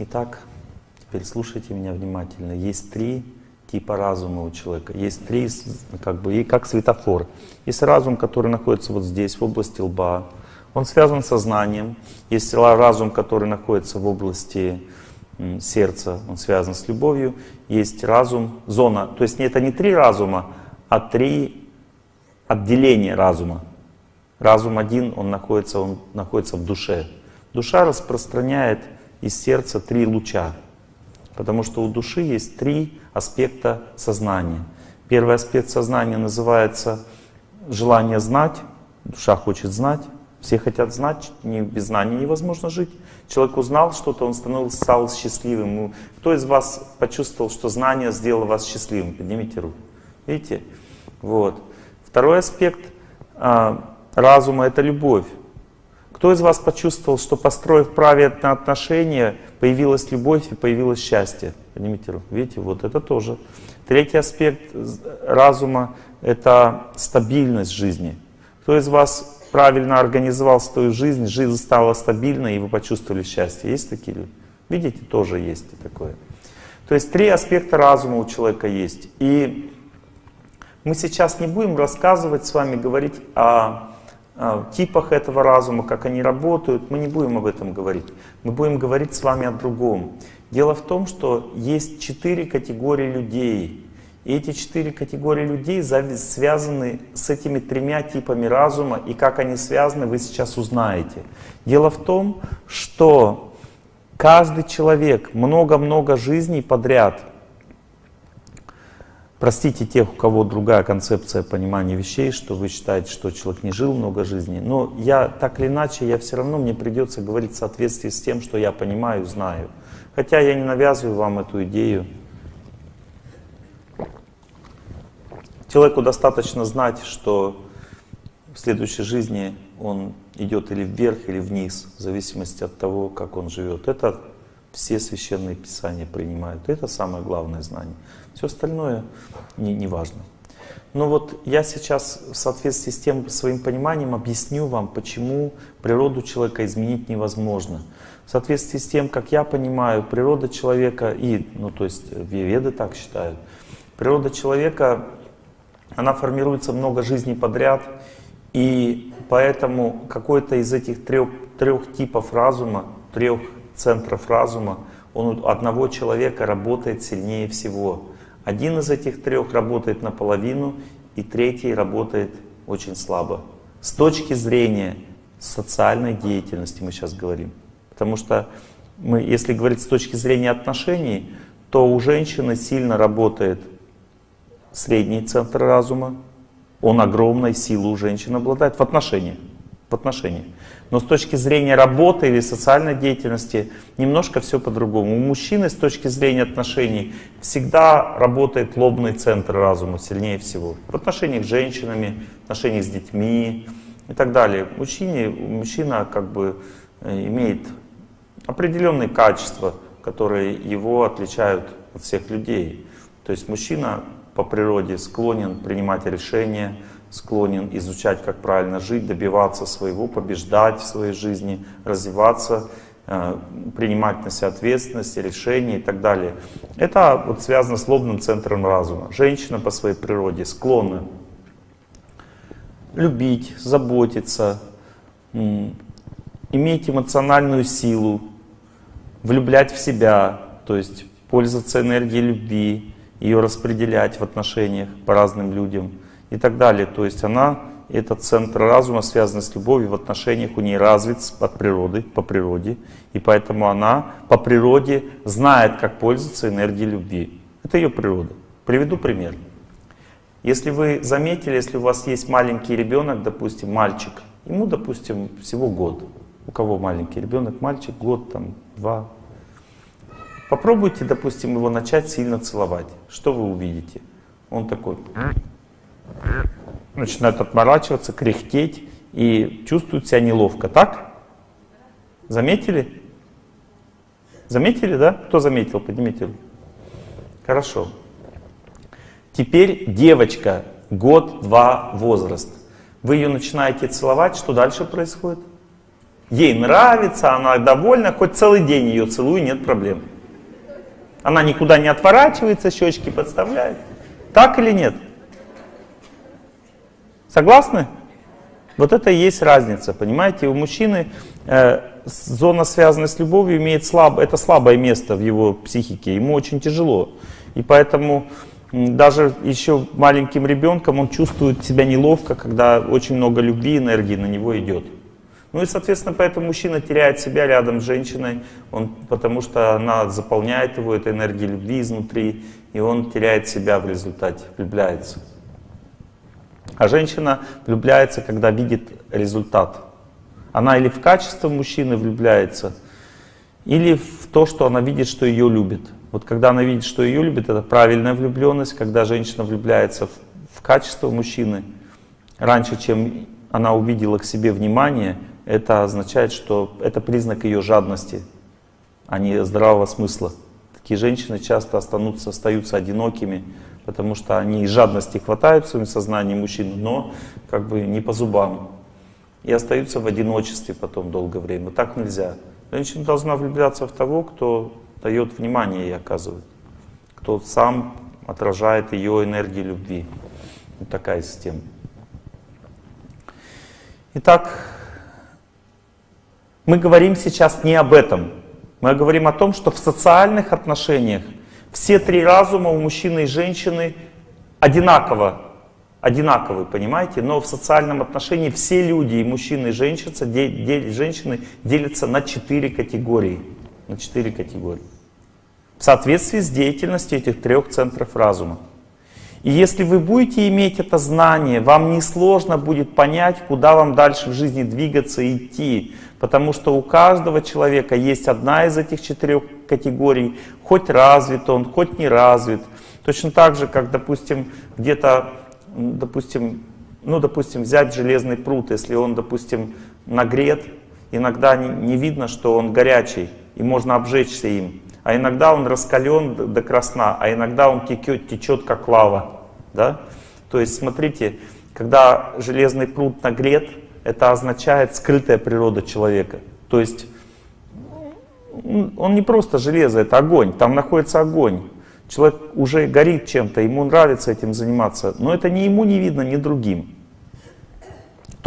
Итак, теперь слушайте меня внимательно. Есть три типа разума у человека. Есть три, как бы, и как светофор. Есть разум, который находится вот здесь, в области лба. Он связан с сознанием. Есть разум, который находится в области сердца, он связан с любовью. Есть разум, зона. То есть это не три разума, а три отделения разума. Разум один, он находится, он находится в душе. Душа распространяет из сердца три луча. Потому что у души есть три аспекта сознания. Первый аспект сознания называется желание знать. Душа хочет знать. Все хотят знать, без знания невозможно жить. Человек узнал что-то, он становился, стал счастливым. Ну, кто из вас почувствовал, что знание сделало вас счастливым? Поднимите руку. Видите? Вот. Второй аспект а, разума — это любовь. Кто из вас почувствовал, что построив правильные отношения, появилась любовь и появилось счастье? Поднимите руку. Видите, вот это тоже. Третий аспект разума — это стабильность жизни. Кто из вас правильно организовал свою жизнь, жизнь стала стабильной, и вы почувствовали счастье. Есть такие люди? Видите, тоже есть такое. То есть три аспекта разума у человека есть. И мы сейчас не будем рассказывать с вами, говорить о, типах этого разума, как они работают. Мы не будем об этом говорить. Мы будем говорить с вами о другом. Дело в том, что есть четыре категории людей. И эти четыре категории людей связаны с этими тремя типами разума, и как они связаны, вы сейчас узнаете. Дело в том, что каждый человек много-много жизней подряд, простите тех, у кого другая концепция понимания вещей, что вы считаете, что человек не жил много жизней, но я так или иначе, я все равно, мне придется говорить в соответствии с тем, что я понимаю, знаю. Хотя я не навязываю вам эту идею, Человеку достаточно знать, что в следующей жизни он идет или вверх, или вниз, в зависимости от того, как он живет. Это все священные писания принимают. Это самое главное знание. Все остальное не, не важно. Но вот я сейчас в соответствии с тем своим пониманием объясню вам, почему природу человека изменить невозможно. В соответствии с тем, как я понимаю, природа человека, и, ну то есть веды так считают, природа человека она формируется много жизней подряд, и поэтому какой-то из этих трех, трех типов разума, трех центров разума, он у одного человека работает сильнее всего. Один из этих трех работает наполовину, и третий работает очень слабо. С точки зрения социальной деятельности мы сейчас говорим. Потому что мы, если говорить с точки зрения отношений, то у женщины сильно работает средний центр разума, он огромной силой у женщин обладает в отношении. В отношении. Но с точки зрения работы или социальной деятельности немножко все по-другому. У мужчины с точки зрения отношений всегда работает лобный центр разума сильнее всего. В отношениях с женщинами, в отношениях с детьми и так далее. Мужчине, мужчина как бы э, имеет определенные качества, которые его отличают от всех людей. То есть мужчина по природе склонен принимать решения, склонен изучать, как правильно жить, добиваться своего, побеждать в своей жизни, развиваться, э, принимать на себя ответственность, решения и так далее. Это вот связано с лобным центром разума. Женщина по своей природе склонна любить, заботиться, иметь эмоциональную силу, влюблять в себя, то есть пользоваться энергией любви, ее распределять в отношениях по разным людям и так далее. То есть она, этот центр разума, связан с любовью в отношениях, у нее развит от природы, по природе. И поэтому она по природе знает, как пользоваться энергией любви. Это ее природа. Приведу пример. Если вы заметили, если у вас есть маленький ребенок, допустим, мальчик, ему, допустим, всего год. У кого маленький ребенок, мальчик, год, там, два, Попробуйте, допустим, его начать сильно целовать. Что вы увидите? Он такой начинает отморачиваться, кряхтеть и чувствует себя неловко. Так? Заметили? Заметили, да? Кто заметил? Поднимите руку. Хорошо. Теперь девочка, год-два возраст. Вы ее начинаете целовать, что дальше происходит? Ей нравится, она довольна, хоть целый день ее целую, нет проблем. Она никуда не отворачивается, щечки подставляет. Так или нет? Согласны? Вот это и есть разница, понимаете? У мужчины э, зона, связанная с любовью, имеет слаб, это слабое место в его психике. Ему очень тяжело. И поэтому даже еще маленьким ребенком он чувствует себя неловко, когда очень много любви, энергии на него идет. Ну и, соответственно, поэтому мужчина теряет себя рядом с женщиной, он, потому что она заполняет его этой энергией любви изнутри, и он теряет себя в результате, влюбляется. А женщина влюбляется, когда видит результат. Она или в качество мужчины влюбляется, или в то, что она видит, что ее любит. Вот когда она видит, что ее любит, это правильная влюбленность, когда женщина влюбляется в, в качество мужчины, раньше, чем она увидела к себе внимание, это означает, что это признак ее жадности, а не здравого смысла. Такие женщины часто останутся, остаются одинокими, потому что они из жадности хватают в своем сознании мужчин, но как бы не по зубам. И остаются в одиночестве потом долгое время. Так нельзя. Женщина должна влюбляться в того, кто дает внимание ей оказывает, кто сам отражает ее энергию любви. Вот такая система. Итак, мы говорим сейчас не об этом. Мы говорим о том, что в социальных отношениях все три разума у мужчины и женщины одинаково, одинаковые, понимаете? Но в социальном отношении все люди, и мужчины, и женщины, женщины делятся на четыре категории. На четыре категории. В соответствии с деятельностью этих трех центров разума. И если вы будете иметь это знание, вам несложно будет понять, куда вам дальше в жизни двигаться и идти. Потому что у каждого человека есть одна из этих четырех категорий, хоть развит он, хоть не развит. Точно так же, как, допустим, где-то, допустим, ну, допустим, взять железный пруд, если он, допустим, нагрет, иногда не, не видно, что он горячий, и можно обжечься им. А иногда он раскален до красна, а иногда он течет, течет как лава. Да? То есть, смотрите, когда железный пруд нагрет, это означает скрытая природа человека. То есть он не просто железо, это огонь, там находится огонь. Человек уже горит чем-то, ему нравится этим заниматься, но это ни ему не видно, ни другим.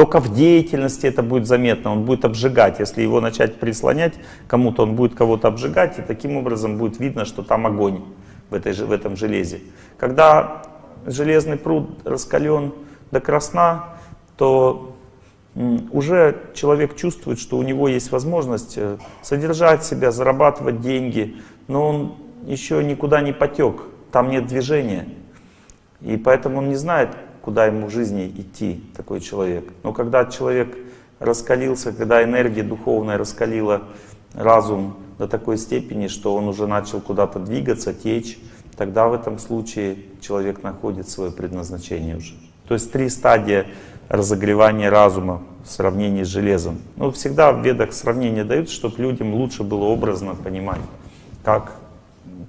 Только в деятельности это будет заметно, он будет обжигать. Если его начать прислонять кому-то, он будет кого-то обжигать, и таким образом будет видно, что там огонь в, этой, в этом железе. Когда железный пруд раскален до красна, то уже человек чувствует, что у него есть возможность э, содержать себя, зарабатывать деньги, но он еще никуда не потек, там нет движения. И поэтому он не знает, куда ему в жизни идти, такой человек. Но когда человек раскалился, когда энергия духовная раскалила разум до такой степени, что он уже начал куда-то двигаться, течь, тогда в этом случае человек находит свое предназначение уже. То есть три стадии разогревание разума в сравнении с железом. Ну, всегда в ведах сравнение дают, чтобы людям лучше было образно понимать, как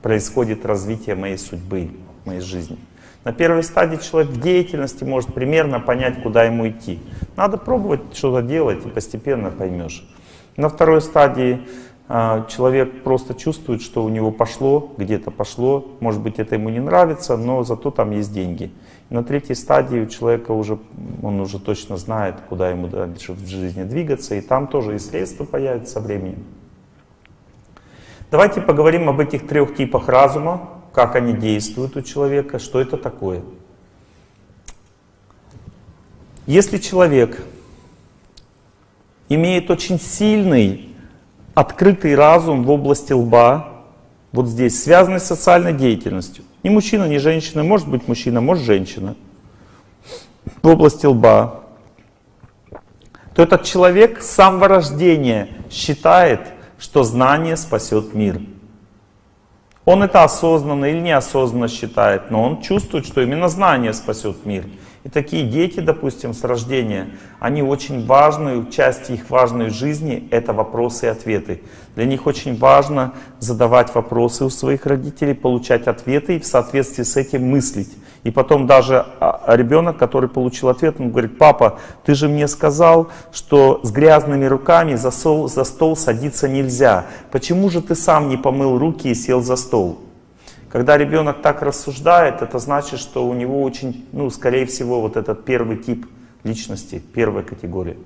происходит развитие моей судьбы, моей жизни. На первой стадии человек деятельности может примерно понять, куда ему идти. Надо пробовать что-то делать, и постепенно поймешь. На второй стадии э, человек просто чувствует, что у него пошло, где-то пошло. Может быть, это ему не нравится, но зато там есть деньги. На третьей стадии у человека уже, он уже точно знает, куда ему дальше в жизни двигаться, и там тоже и средства появятся со временем. Давайте поговорим об этих трех типах разума, как они действуют у человека, что это такое. Если человек имеет очень сильный, открытый разум в области лба, вот здесь, связанный с социальной деятельностью, ни мужчина, ни женщина, может быть мужчина, может женщина, в области лба, то этот человек с самого рождения считает, что знание спасет мир. Он это осознанно или неосознанно считает, но он чувствует, что именно знание спасет мир. И такие дети, допустим, с рождения, они очень важную, часть их важной жизни — это вопросы и ответы. Для них очень важно задавать вопросы у своих родителей, получать ответы и в соответствии с этим мыслить. И потом даже а, ребенок, который получил ответ, он говорит, папа, ты же мне сказал, что с грязными руками за стол, за стол садиться нельзя. Почему же ты сам не помыл руки и сел за стол? Когда ребенок так рассуждает, это значит, что у него очень, ну, скорее всего, вот этот первый тип личности, первая категория.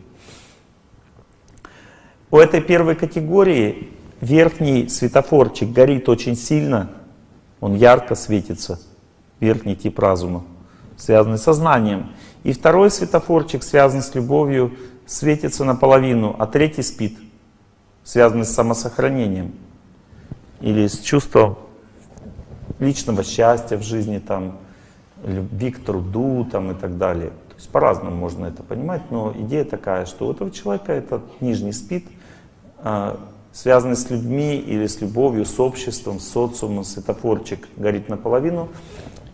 У этой первой категории верхний светофорчик горит очень сильно, он ярко светится, верхний тип разума, связанный с сознанием. И второй светофорчик, связанный с любовью, светится наполовину, а третий спит, связанный с самосохранением или с чувством личного счастья в жизни, там, любви к труду там, и так далее. То есть по-разному можно это понимать, но идея такая, что у этого человека этот нижний спит, а, связанный с людьми или с любовью, с обществом, с социумом, светофорчик горит наполовину,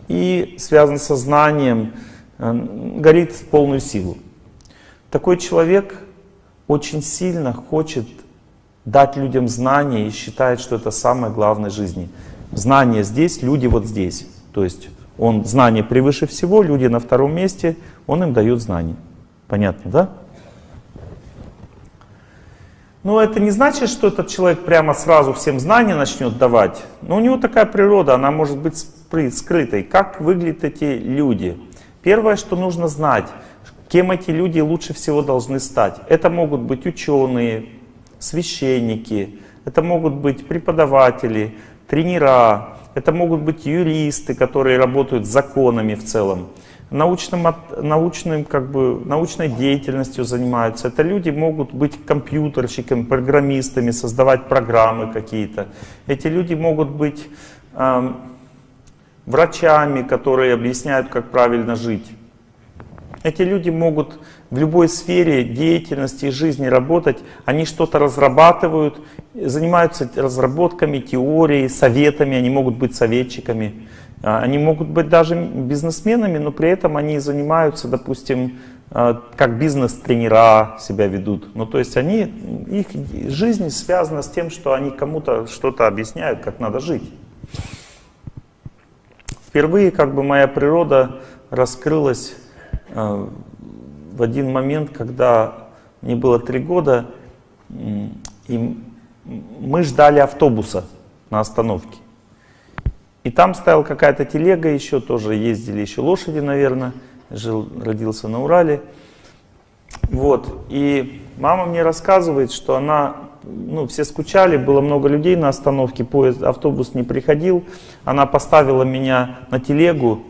и связан с сознанием, а, горит в полную силу. Такой человек очень сильно хочет дать людям знания и считает, что это самое главное в жизни. Знание здесь, люди вот здесь. То есть он знание превыше всего, люди на втором месте, он им дает знания. Понятно, да? Но это не значит, что этот человек прямо сразу всем знания начнет давать. Но у него такая природа, она может быть скрытой. Как выглядят эти люди? Первое, что нужно знать, кем эти люди лучше всего должны стать. Это могут быть ученые, священники, это могут быть преподаватели, тренера, это могут быть юристы, которые работают законами в целом, научным, научным, как бы, научной деятельностью занимаются. Это люди могут быть компьютерщиками, программистами, создавать программы какие-то. Эти люди могут быть э, врачами, которые объясняют, как правильно жить. Эти люди могут в любой сфере деятельности и жизни работать, они что-то разрабатывают, занимаются разработками, теорией, советами, они могут быть советчиками, а, они могут быть даже бизнесменами, но при этом они занимаются, допустим, а, как бизнес-тренера себя ведут. Ну, то есть они, их жизнь связана с тем, что они кому-то что-то объясняют, как надо жить. Впервые как бы моя природа раскрылась а, в один момент, когда мне было три года, и мы ждали автобуса на остановке. И там стояла какая-то телега еще, тоже ездили еще лошади, наверное. Жил, родился на Урале. Вот. И мама мне рассказывает, что она, ну, все скучали, было много людей на остановке, поезд, автобус не приходил. Она поставила меня на телегу,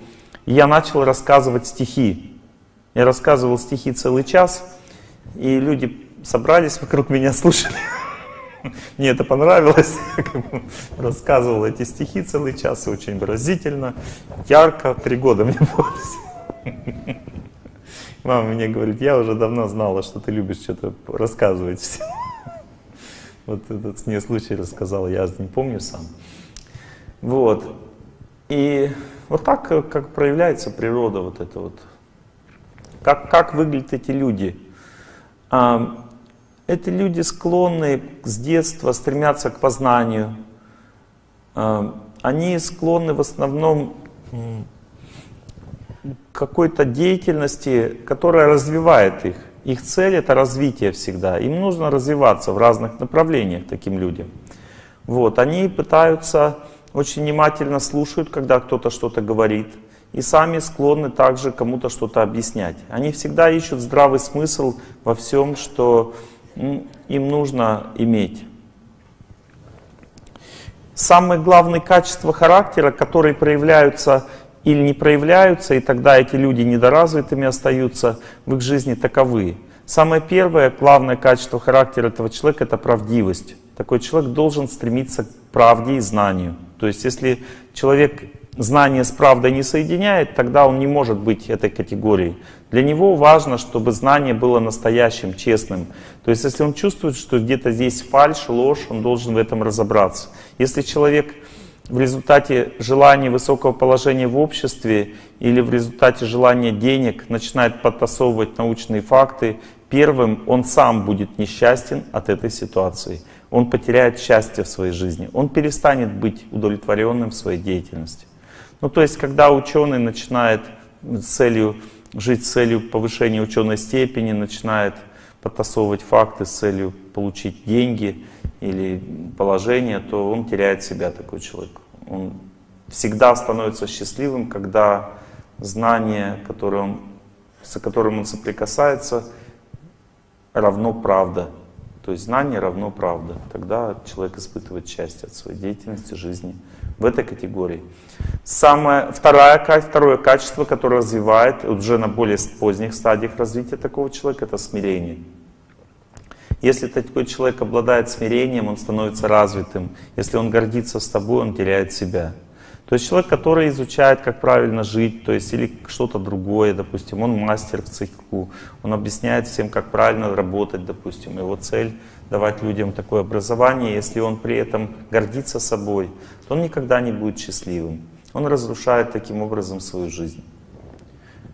и я начал рассказывать стихи. Я рассказывал стихи целый час, и люди собрались вокруг меня, слушали. Мне это понравилось. Рассказывал эти стихи целый час, очень выразительно, ярко. Три года мне было. Мама мне говорит, я уже давно знала, что ты любишь что-то рассказывать всем. Вот этот мне случай рассказал, я не помню сам. Вот. И вот так как проявляется природа вот эта вот как, как выглядят эти люди? А, эти люди склонны с детства стремятся к познанию. А, они склонны в основном к какой-то деятельности, которая развивает их. Их цель это развитие всегда. Им нужно развиваться в разных направлениях таким людям. Вот, они пытаются очень внимательно слушают, когда кто-то что-то говорит и сами склонны также кому-то что-то объяснять. Они всегда ищут здравый смысл во всем, что им нужно иметь. Самые главные качества характера, которые проявляются или не проявляются, и тогда эти люди недоразвитыми остаются в их жизни таковы. Самое первое, главное качество характера этого человека — это правдивость. Такой человек должен стремиться к правде и знанию. То есть если человек знание с правдой не соединяет, тогда он не может быть этой категорией. Для него важно, чтобы знание было настоящим, честным. То есть если он чувствует, что где-то здесь фальшь, ложь, он должен в этом разобраться. Если человек в результате желания высокого положения в обществе или в результате желания денег начинает подтасовывать научные факты, первым он сам будет несчастен от этой ситуации. Он потеряет счастье в своей жизни, он перестанет быть удовлетворенным в своей деятельности. Ну, то есть, когда ученый начинает целью, жить с целью повышения ученой степени, начинает подтасовывать факты с целью получить деньги или положение, то он теряет себя, такой человек. Он всегда становится счастливым, когда знание, которое он, с которым он соприкасается, равно правда. То есть знание равно правда. Тогда человек испытывает счастье от своей деятельности, жизни. В этой категории. Самое, второе, второе качество, которое развивает уже на более поздних стадиях развития такого человека, это смирение. Если такой человек обладает смирением, он становится развитым. Если он гордится с тобой, он теряет себя. То есть человек, который изучает, как правильно жить, то есть или что-то другое, допустим, он мастер в цеху, он объясняет всем, как правильно работать, допустим, его цель давать людям такое образование, если он при этом гордится собой, то он никогда не будет счастливым. Он разрушает таким образом свою жизнь.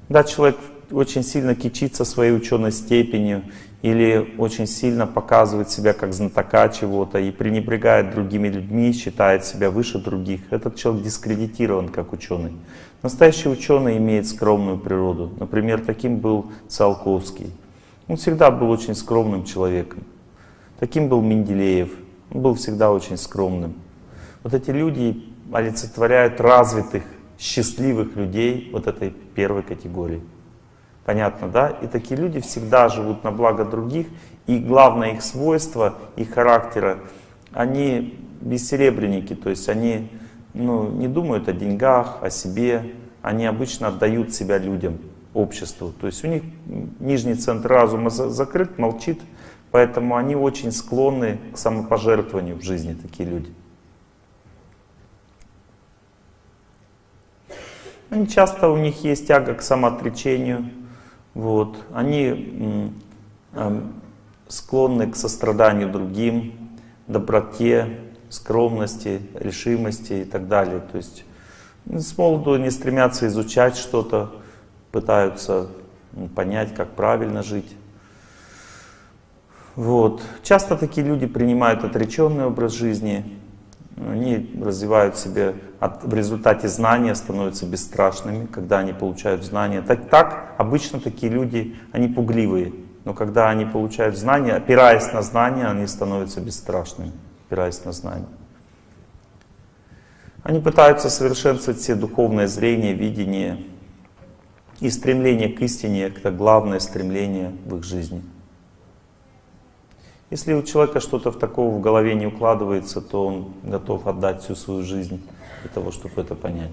Да, человек очень сильно кичится своей ученой степенью или очень сильно показывает себя как знатока чего-то и пренебрегает другими людьми, считает себя выше других, этот человек дискредитирован как ученый. Настоящий ученый имеет скромную природу. Например, таким был Циолковский. Он всегда был очень скромным человеком. Таким был Менделеев. Он был всегда очень скромным. Вот эти люди олицетворяют развитых, счастливых людей вот этой первой категории. Понятно, да? И такие люди всегда живут на благо других, и главное их свойство, их характера, они бессеребренники, то есть они ну, не думают о деньгах, о себе, они обычно отдают себя людям, обществу. То есть у них нижний центр разума закрыт, молчит, поэтому они очень склонны к самопожертвованию в жизни, такие люди. Они часто у них есть тяга к самоотречению, вот. Они склонны к состраданию другим, доброте, скромности, решимости и так далее. То есть с молоду не стремятся изучать что-то, пытаются понять, как правильно жить. Вот. Часто такие люди принимают отреченный образ жизни, они развивают себе, от, в результате знания становятся бесстрашными, когда они получают знания. Так, так обычно такие люди, они пугливые, но когда они получают знания, опираясь на знания, они становятся бесстрашными, опираясь на знания. Они пытаются совершенствовать все духовное зрение, видение и стремление к истине, это главное стремление в их жизни. Если у человека что-то в такого в голове не укладывается, то он готов отдать всю свою жизнь для того, чтобы это понять.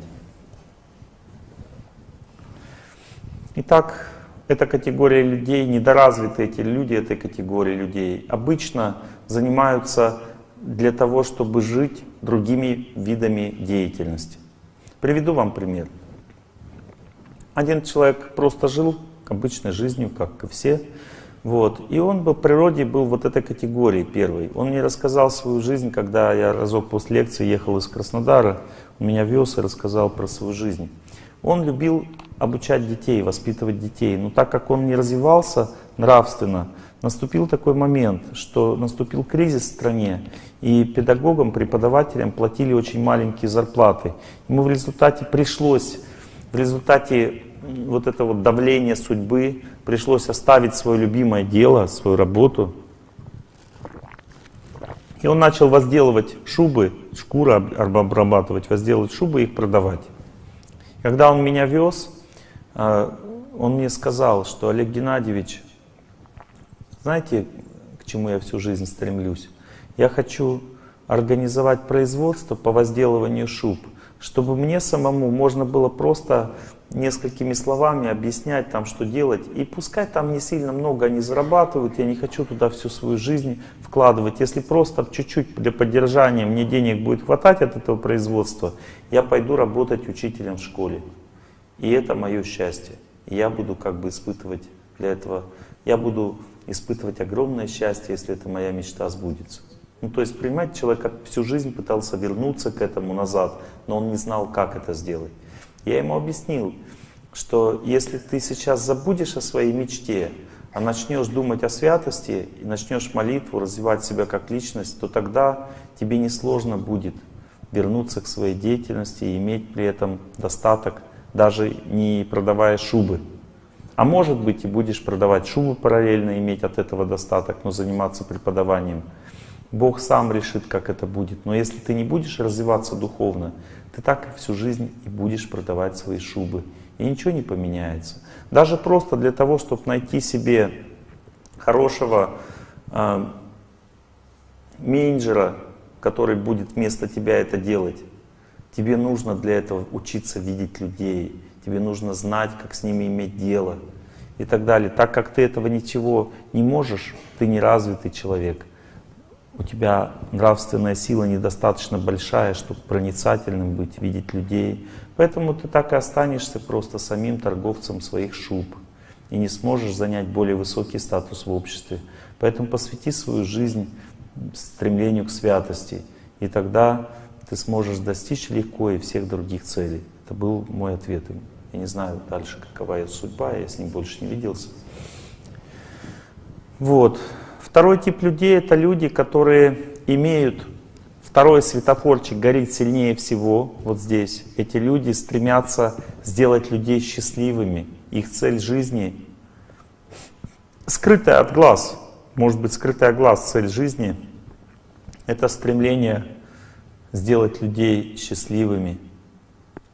Итак, эта категория людей, недоразвитые эти люди этой категории людей, обычно занимаются для того, чтобы жить другими видами деятельности. Приведу вам пример. Один человек просто жил обычной жизнью, как и все, вот. И он по природе был вот этой категории первой. Он мне рассказал свою жизнь, когда я разок после лекции ехал из Краснодара, он меня вез и рассказал про свою жизнь. Он любил обучать детей, воспитывать детей. Но так как он не развивался нравственно, наступил такой момент, что наступил кризис в стране, и педагогам, преподавателям платили очень маленькие зарплаты. Ему в результате пришлось, в результате вот это вот давление судьбы, пришлось оставить свое любимое дело, свою работу. И он начал возделывать шубы, шкуры обрабатывать, возделывать шубы и их продавать. Когда он меня вез, а, он мне сказал, что Олег Геннадьевич, знаете, к чему я всю жизнь стремлюсь? Я хочу организовать производство по возделыванию шуб, чтобы мне самому можно было просто несколькими словами объяснять там, что делать. И пускай там не сильно много они зарабатывают, я не хочу туда всю свою жизнь вкладывать. Если просто чуть-чуть для поддержания мне денег будет хватать от этого производства, я пойду работать учителем в школе. И это мое счастье. Я буду как бы испытывать для этого, я буду испытывать огромное счастье, если эта моя мечта сбудется. Ну, то есть, понимаете, человек всю жизнь пытался вернуться к этому назад, но он не знал, как это сделать. Я ему объяснил, что если ты сейчас забудешь о своей мечте, а начнешь думать о святости и начнешь молитву, развивать себя как личность, то тогда тебе несложно будет вернуться к своей деятельности и иметь при этом достаток, даже не продавая шубы. А может быть и будешь продавать шубы параллельно, иметь от этого достаток, но заниматься преподаванием. Бог сам решит, как это будет. Но если ты не будешь развиваться духовно, ты так всю жизнь и будешь продавать свои шубы. И ничего не поменяется. Даже просто для того, чтобы найти себе хорошего э, менеджера, который будет вместо тебя это делать. Тебе нужно для этого учиться видеть людей, тебе нужно знать, как с ними иметь дело и так далее. Так как ты этого ничего не можешь, ты неразвитый человек. У тебя нравственная сила недостаточно большая, чтобы проницательным быть, видеть людей. Поэтому ты так и останешься просто самим торговцем своих шуб и не сможешь занять более высокий статус в обществе. Поэтому посвяти свою жизнь стремлению к святости, и тогда ты сможешь достичь легко и всех других целей. Это был мой ответ им. Я не знаю дальше, какова ее судьба, я с ним больше не виделся. Вот. Второй тип людей — это люди, которые имеют второй светофорчик горит сильнее всего, вот здесь. Эти люди стремятся сделать людей счастливыми. Их цель жизни скрытая от глаз, может быть скрытая от глаз цель жизни — это стремление сделать людей счастливыми,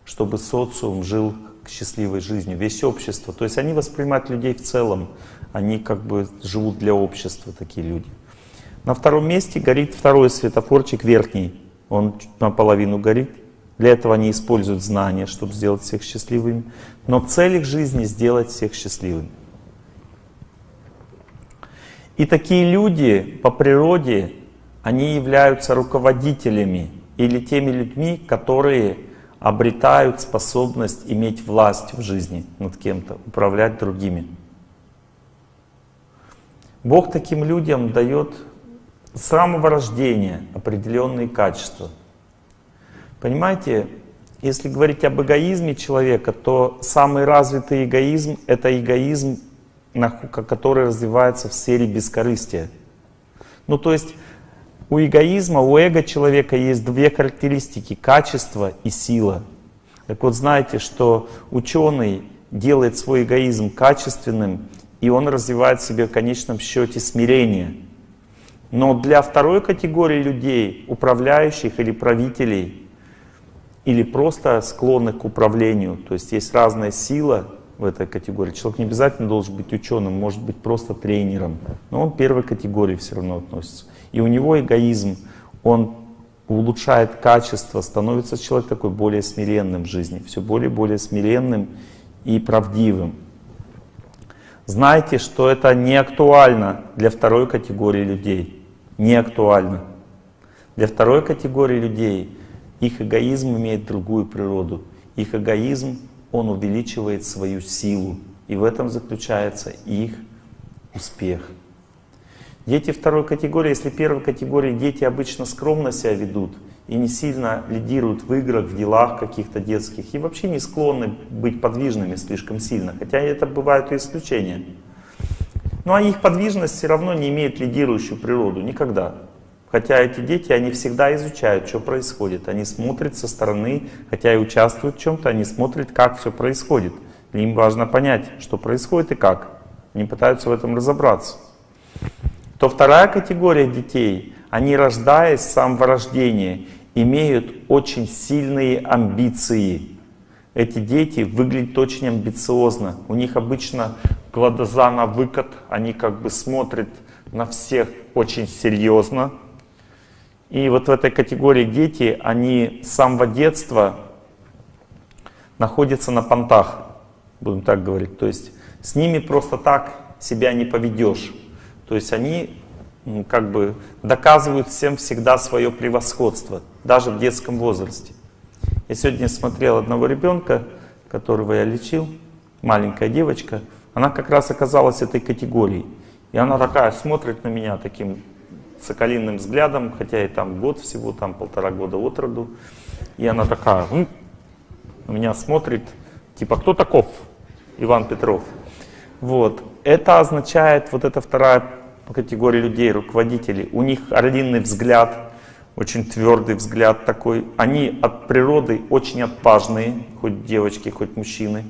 чтобы социум жил счастливой жизнью, весь общество. То есть они воспринимают людей в целом, они как бы живут для общества, такие люди. На втором месте горит второй светофорчик верхний, он наполовину горит. Для этого они используют знания, чтобы сделать всех счастливыми. Но цель их жизни — сделать всех счастливыми. И такие люди по природе, они являются руководителями или теми людьми, которые обретают способность иметь власть в жизни над кем-то, управлять другими. Бог таким людям дает с самого рождения определенные качества. Понимаете, если говорить об эгоизме человека, то самый развитый эгоизм — это эгоизм, который развивается в сфере бескорыстия. Ну то есть у эгоизма, у эго человека есть две характеристики — качество и сила. Так вот, знаете, что ученый делает свой эгоизм качественным, и он развивает в себе в конечном счете смирение. Но для второй категории людей, управляющих или правителей, или просто склонных к управлению, то есть есть разная сила в этой категории. Человек не обязательно должен быть ученым, может быть просто тренером, но он первой категории все равно относится. И у него эгоизм, он улучшает качество, становится человек такой более смиренным в жизни, все более и более смиренным и правдивым. Знайте, что это не актуально для второй категории людей. Не актуально. Для второй категории людей их эгоизм имеет другую природу. Их эгоизм, он увеличивает свою силу. И в этом заключается их успех. Дети второй категории, если первой категории дети обычно скромно себя ведут и не сильно лидируют в играх, в делах каких-то детских, и вообще не склонны быть подвижными слишком сильно, хотя это бывают и исключения. Ну а их подвижность все равно не имеет лидирующую природу, никогда. Хотя эти дети, они всегда изучают, что происходит. Они смотрят со стороны, хотя и участвуют в чем-то, они смотрят, как все происходит. Им важно понять, что происходит и как. Они пытаются в этом разобраться то вторая категория детей, они рождаясь с самого рождения, имеют очень сильные амбиции. Эти дети выглядят очень амбициозно. У них обычно глаза на выкат, они как бы смотрят на всех очень серьезно. И вот в этой категории дети, они с самого детства находятся на понтах, будем так говорить. То есть с ними просто так себя не поведешь. То есть они как бы доказывают всем всегда свое превосходство, даже в детском возрасте. Я сегодня смотрел одного ребенка, которого я лечил, маленькая девочка, она как раз оказалась этой категорией. И она такая смотрит на меня таким соколиным взглядом, хотя и там год всего, там полтора года от роду. И она такая, М", на меня смотрит, типа, кто таков? Иван Петров. Вот. Это означает, вот эта вторая категории людей, руководителей. У них орлиный взгляд, очень твердый взгляд такой. Они от природы очень отпажные, хоть девочки, хоть мужчины.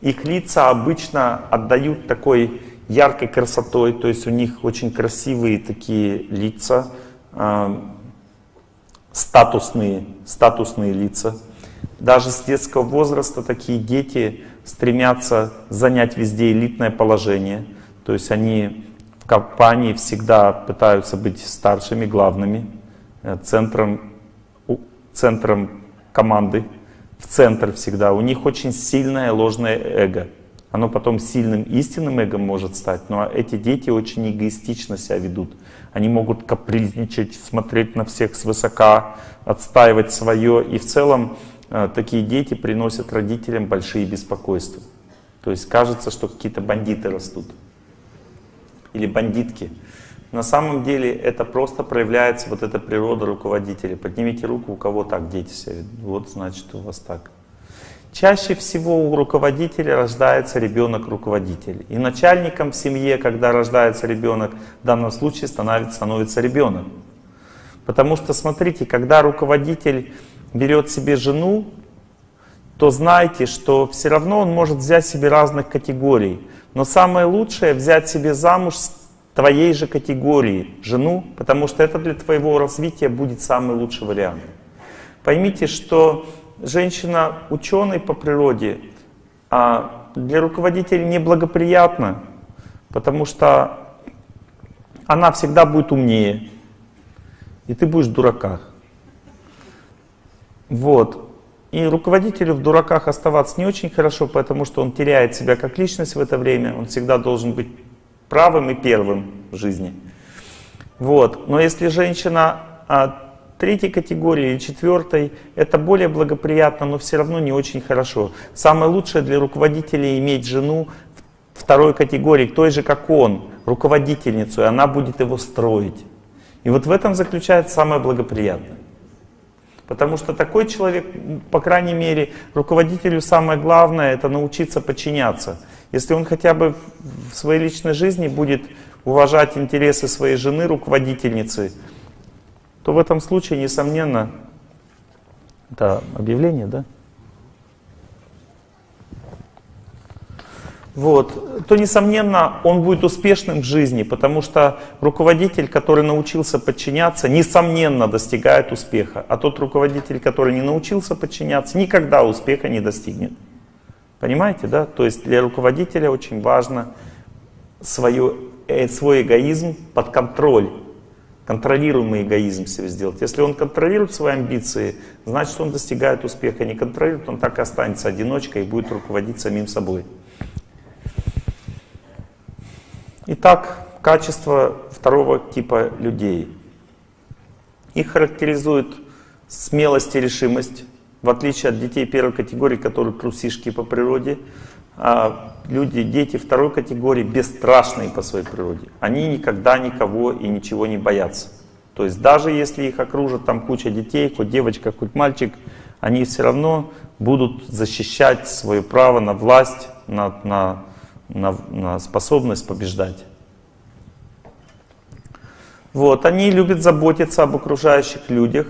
Их лица обычно отдают такой яркой красотой, то есть у них очень красивые такие лица, э, статусные, статусные лица. Даже с детского возраста такие дети стремятся занять везде элитное положение. То есть они компании всегда пытаются быть старшими, главными, э, центром, центром команды, в центр всегда. У них очень сильное ложное эго. Оно потом сильным истинным эго может стать, но эти дети очень эгоистично себя ведут. Они могут капризничать, смотреть на всех свысока, отстаивать свое. И в целом э, такие дети приносят родителям большие беспокойства. То есть кажется, что какие-то бандиты растут. Или бандитки. На самом деле это просто проявляется вот эта природа руководителя. Поднимите руку, у кого так дети себя. Вот значит у вас так. Чаще всего у руководителя рождается ребенок-руководитель. И начальником в семье, когда рождается ребенок, в данном случае становится, становится ребенок. Потому что, смотрите, когда руководитель берет себе жену, то знайте, что все равно он может взять себе разных категорий. Но самое лучшее взять себе замуж твоей же категории жену, потому что это для твоего развития будет самый лучший вариант. Поймите, что женщина ученый по природе, а для руководителя неблагоприятно, потому что она всегда будет умнее, и ты будешь в дураках. Вот. И руководителю в дураках оставаться не очень хорошо, потому что он теряет себя как личность в это время, он всегда должен быть правым и первым в жизни. Вот. Но если женщина а, третьей категории или четвертой, это более благоприятно, но все равно не очень хорошо. Самое лучшее для руководителя иметь жену второй категории, той же, как он, руководительницу, и она будет его строить. И вот в этом заключается самое благоприятное. Потому что такой человек, по крайней мере, руководителю самое главное это научиться подчиняться. Если он хотя бы в своей личной жизни будет уважать интересы своей жены, руководительницы, то в этом случае, несомненно, это объявление, да? Вот, то, несомненно, он будет успешным в жизни, потому что руководитель, который научился подчиняться, несомненно достигает успеха. А тот руководитель, который не научился подчиняться, никогда успеха не достигнет. Понимаете, да? То есть для руководителя очень важно свое, э, свой эгоизм под контроль контролируемый эгоизм себе сделать. Если он контролирует свои амбиции, значит он достигает успеха. Не контролирует, он так и останется одиночкой и будет руководить самим собой. Итак, качество второго типа людей. Их характеризует смелость и решимость, в отличие от детей первой категории, которые трусишки по природе, а люди, дети второй категории бесстрашные по своей природе. Они никогда никого и ничего не боятся. То есть даже если их окружат там куча детей, хоть девочка, хоть мальчик, они все равно будут защищать свое право на власть, на, на, на, на способность побеждать. Вот, они любят заботиться об окружающих людях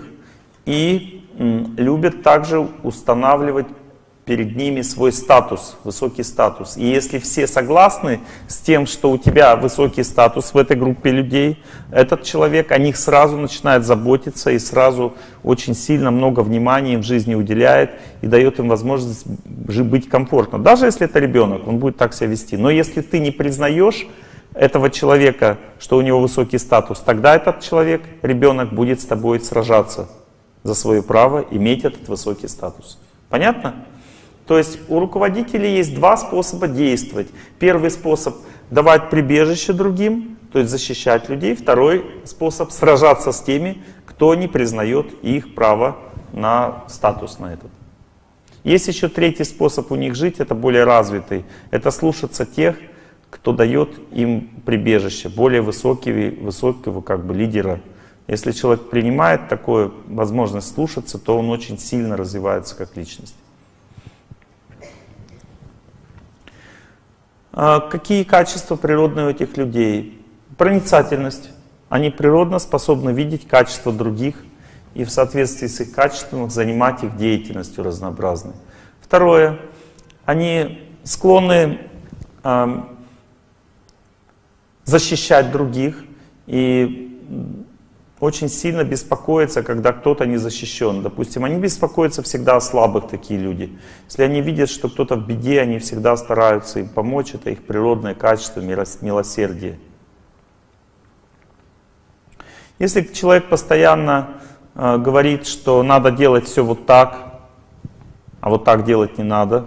и любят также устанавливать перед ними свой статус, высокий статус. И если все согласны с тем, что у тебя высокий статус в этой группе людей, этот человек о них сразу начинает заботиться и сразу очень сильно много внимания им в жизни уделяет и дает им возможность быть комфортно. Даже если это ребенок, он будет так себя вести. Но если ты не признаешь этого человека, что у него высокий статус, тогда этот человек, ребенок, будет с тобой сражаться за свое право иметь этот высокий статус. Понятно? То есть у руководителей есть два способа действовать. Первый способ — давать прибежище другим, то есть защищать людей. Второй способ — сражаться с теми, кто не признает их право на статус на этот. Есть еще третий способ у них жить, это более развитый. Это слушаться тех, кто дает им прибежище, более высокого, высокого как бы лидера. Если человек принимает такую возможность слушаться, то он очень сильно развивается как личность. Какие качества природные у этих людей? Проницательность. Они природно способны видеть качества других и в соответствии с их качеством занимать их деятельностью разнообразной. Второе. Они склонны э, защищать других и очень сильно беспокоятся, когда кто-то не защищен. Допустим, они беспокоятся всегда о слабых, такие люди. Если они видят, что кто-то в беде, они всегда стараются им помочь. Это их природное качество, милосердие. Если человек постоянно э, говорит, что надо делать все вот так, а вот так делать не надо,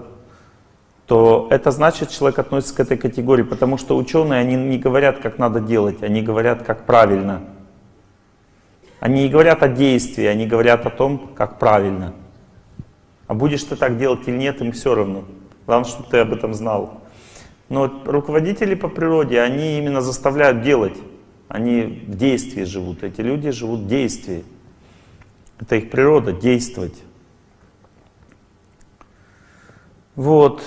то это значит, человек относится к этой категории, потому что ученые, они не говорят, как надо делать, они говорят, как правильно. Они не говорят о действии, они говорят о том, как правильно. А будешь ты так делать или нет, им все равно. Главное, чтобы ты об этом знал. Но руководители по природе, они именно заставляют делать. Они в действии живут. Эти люди живут в действии. Это их природа, действовать. Вот.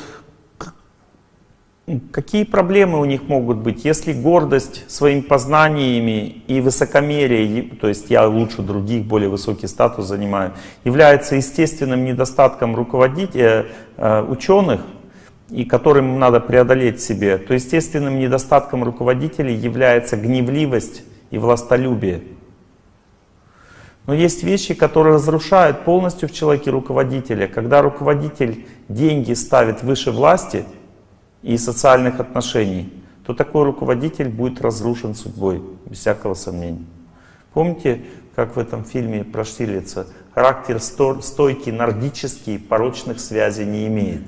Какие проблемы у них могут быть, если гордость своими познаниями и высокомерие, то есть я лучше других, более высокий статус занимаю, является естественным недостатком руководителя, э, ученых, и которым надо преодолеть себе, то естественным недостатком руководителей является гневливость и властолюбие. Но есть вещи, которые разрушают полностью в человеке руководителя. Когда руководитель деньги ставит выше власти – и социальных отношений, то такой руководитель будет разрушен судьбой, без всякого сомнения. Помните, как в этом фильме про Штирлица? Характер стойкий, нордический, порочных связей не имеет.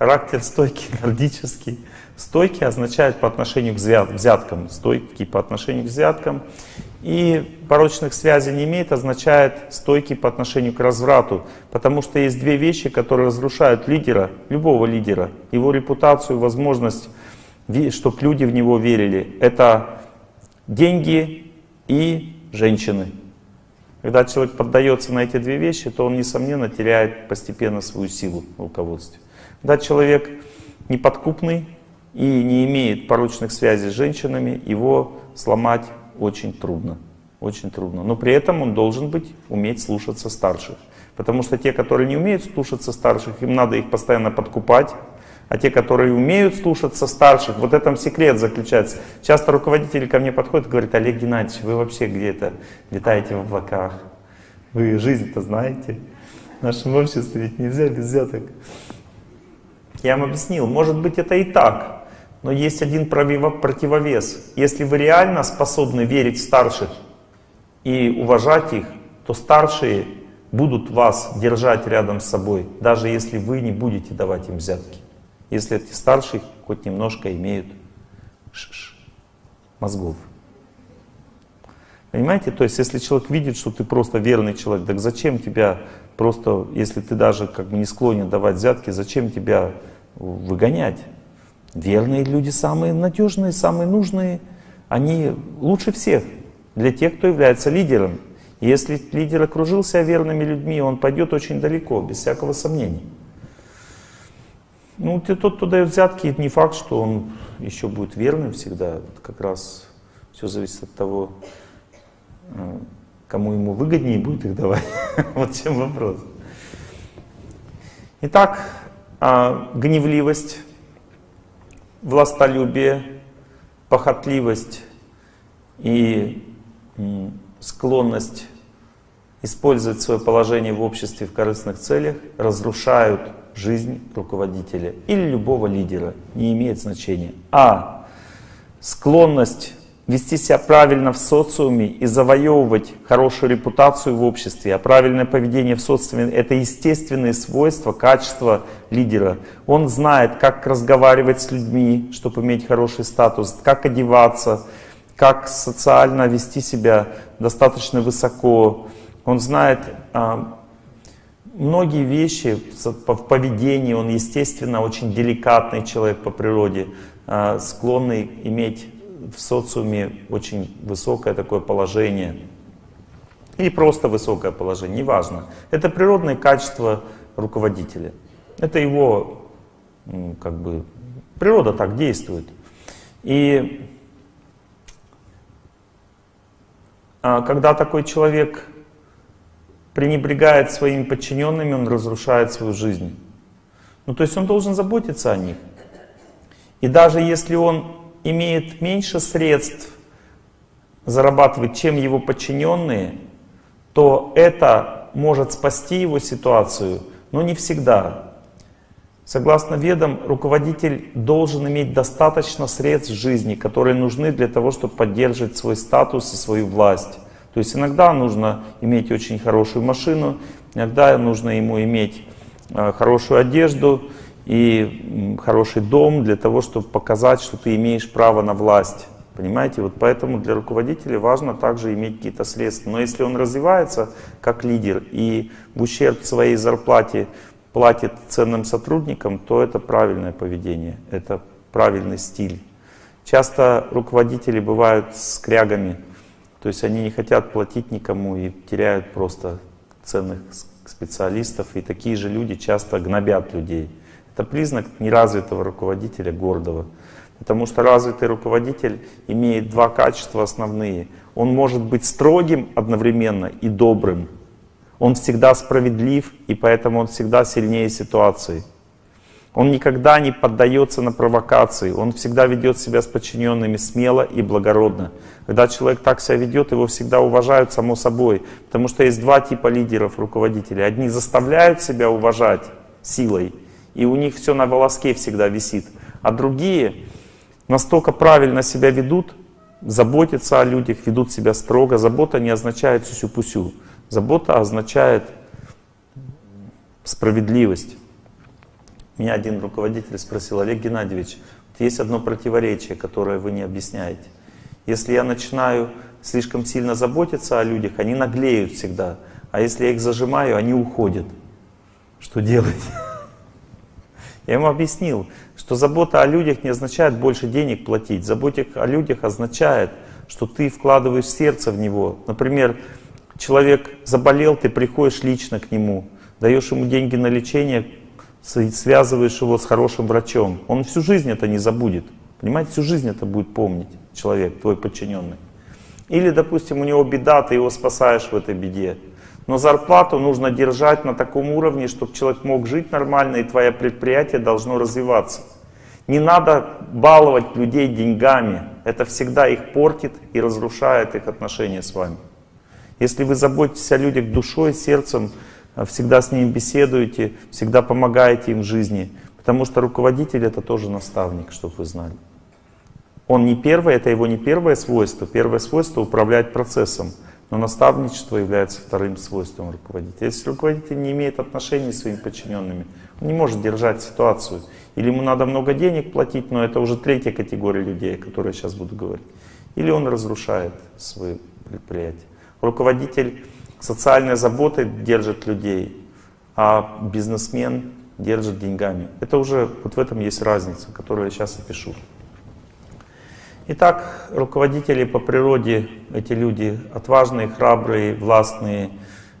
Характер стойкий, нордический. Стойкий означает по отношению к взяткам, стойкий по отношению к взяткам. И порочных связей не имеет, означает стойкий по отношению к разврату. Потому что есть две вещи, которые разрушают лидера, любого лидера, его репутацию, возможность, чтобы люди в него верили. Это деньги и женщины. Когда человек поддается на эти две вещи, то он, несомненно, теряет постепенно свою силу в руководстве. Когда человек неподкупный и не имеет порочных связей с женщинами, его сломать очень трудно. Очень трудно. Но при этом он должен быть, уметь слушаться старших. Потому что те, которые не умеют слушаться старших, им надо их постоянно подкупать. А те, которые умеют слушаться старших, вот этом секрет заключается. Часто руководители ко мне подходят и говорят, Олег Геннадьевич, вы вообще где-то летаете в облаках. Вы жизнь-то знаете. В нашем обществе ведь нельзя без взяток. Я вам объяснил, может быть это и так. Но есть один противовес. Если вы реально способны верить в старших и уважать их, то старшие будут вас держать рядом с собой, даже если вы не будете давать им взятки. Если эти старшие хоть немножко имеют мозгов. Понимаете? То есть, если человек видит, что ты просто верный человек, так зачем тебя просто, если ты даже как бы не склонен давать взятки, зачем тебя выгонять? Верные люди самые надежные, самые нужные, они лучше всех для тех, кто является лидером. Если лидер окружил себя верными людьми, он пойдет очень далеко, без всякого сомнения. Ну, тот, кто дает взятки, не факт, что он еще будет верным всегда. Это как раз все зависит от того, э, кому ему выгоднее будет их давать. вот чем вопрос. Итак, а, гневливость властолюбие, похотливость и склонность использовать свое положение в обществе в корыстных целях разрушают жизнь руководителя или любого лидера, не имеет значения. А склонность вести себя правильно в социуме и завоевывать хорошую репутацию в обществе, а правильное поведение в социуме — это естественные свойства, качества лидера. Он знает, как разговаривать с людьми, чтобы иметь хороший статус, как одеваться, как социально вести себя достаточно высоко. Он знает а, многие вещи в поведении, он, естественно, очень деликатный человек по природе, а, склонный иметь в социуме очень высокое такое положение. Или просто высокое положение, неважно. Это природные качества руководителя. Это его, как бы, природа так действует. И а, когда такой человек пренебрегает своими подчиненными, он разрушает свою жизнь. Ну, то есть он должен заботиться о них. И даже если он имеет меньше средств зарабатывать, чем его подчиненные, то это может спасти его ситуацию, но не всегда. Согласно ведам, руководитель должен иметь достаточно средств жизни, которые нужны для того, чтобы поддерживать свой статус и свою власть. То есть иногда нужно иметь очень хорошую машину, иногда нужно ему иметь э, хорошую одежду и хороший дом для того, чтобы показать, что ты имеешь право на власть. Понимаете? Вот поэтому для руководителя важно также иметь какие-то средства. Но если он развивается как лидер и в ущерб своей зарплате платит ценным сотрудникам, то это правильное поведение, это правильный стиль. Часто руководители бывают скрягами, то есть они не хотят платить никому и теряют просто ценных специалистов. И такие же люди часто гнобят людей. Это признак неразвитого руководителя, гордого. Потому что развитый руководитель имеет два качества основные. Он может быть строгим одновременно и добрым. Он всегда справедлив, и поэтому он всегда сильнее ситуации. Он никогда не поддается на провокации, он всегда ведет себя с подчиненными смело и благородно. Когда человек так себя ведет, его всегда уважают само собой. Потому что есть два типа лидеров, руководителей. Одни заставляют себя уважать силой, и у них все на волоске всегда висит. А другие настолько правильно себя ведут, заботятся о людях, ведут себя строго. Забота не означает сюсю-пусю. Забота означает справедливость. Меня один руководитель спросил, Олег Геннадьевич, есть одно противоречие, которое вы не объясняете. Если я начинаю слишком сильно заботиться о людях, они наглеют всегда. А если я их зажимаю, они уходят. Что делать? Я ему объяснил, что забота о людях не означает больше денег платить. Забота о людях означает, что ты вкладываешь сердце в него. Например, человек заболел, ты приходишь лично к нему, даешь ему деньги на лечение, связываешь его с хорошим врачом, он всю жизнь это не забудет. Понимаете, всю жизнь это будет помнить человек, твой подчиненный. Или, допустим, у него беда, ты его спасаешь в этой беде. Но зарплату нужно держать на таком уровне, чтобы человек мог жить нормально, и твое предприятие должно развиваться. Не надо баловать людей деньгами. Это всегда их портит и разрушает их отношения с вами. Если вы заботитесь о людях душой, сердцем, а всегда с ними беседуете, всегда помогаете им в жизни. Потому что руководитель это тоже наставник, чтобы вы знали. Он не первый, это его не первое свойство. Первое свойство управлять процессом. Но наставничество является вторым свойством руководителя. Если руководитель не имеет отношений с своими подчиненными, он не может держать ситуацию. Или ему надо много денег платить, но это уже третья категория людей, о которой я сейчас буду говорить. Или он разрушает свое предприятие. Руководитель социальной заботой держит людей, а бизнесмен держит деньгами. Это уже, вот в этом есть разница, которую я сейчас опишу. Итак, руководители по природе, эти люди отважные, храбрые, властные,